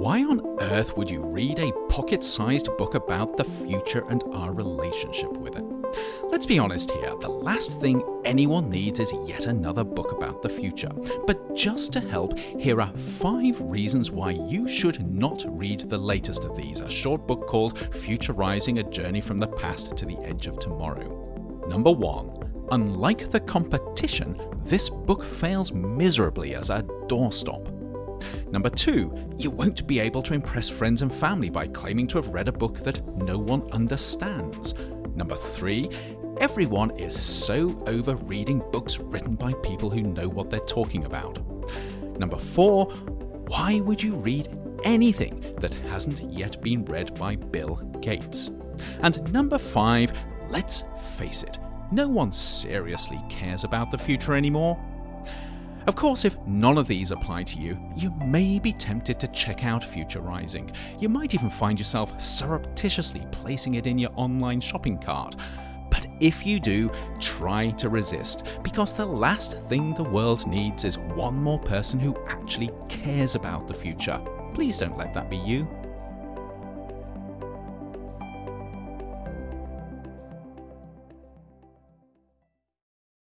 Why on earth would you read a pocket sized book about the future and our relationship with it? Let's be honest here, the last thing anyone needs is yet another book about the future. But just to help, here are five reasons why you should not read the latest of these, a short book called Future Rising A Journey from the Past to the Edge of Tomorrow. Number one, unlike the competition, this book fails miserably as a doorstop. Number two, you won't be able to impress friends and family by claiming to have read a book that no one understands. Number three, everyone is so over reading books written by people who know what they're talking about. Number four, why would you read anything that hasn't yet been read by Bill Gates? And number five, let's face it, no one seriously cares about the future anymore. Of course, if none of these apply to you, you may be tempted to check out Future Rising. You might even find yourself surreptitiously placing it in your online shopping cart. But if you do, try to resist, because the last thing the world needs is one more person who actually cares about the future. Please don't let that be you.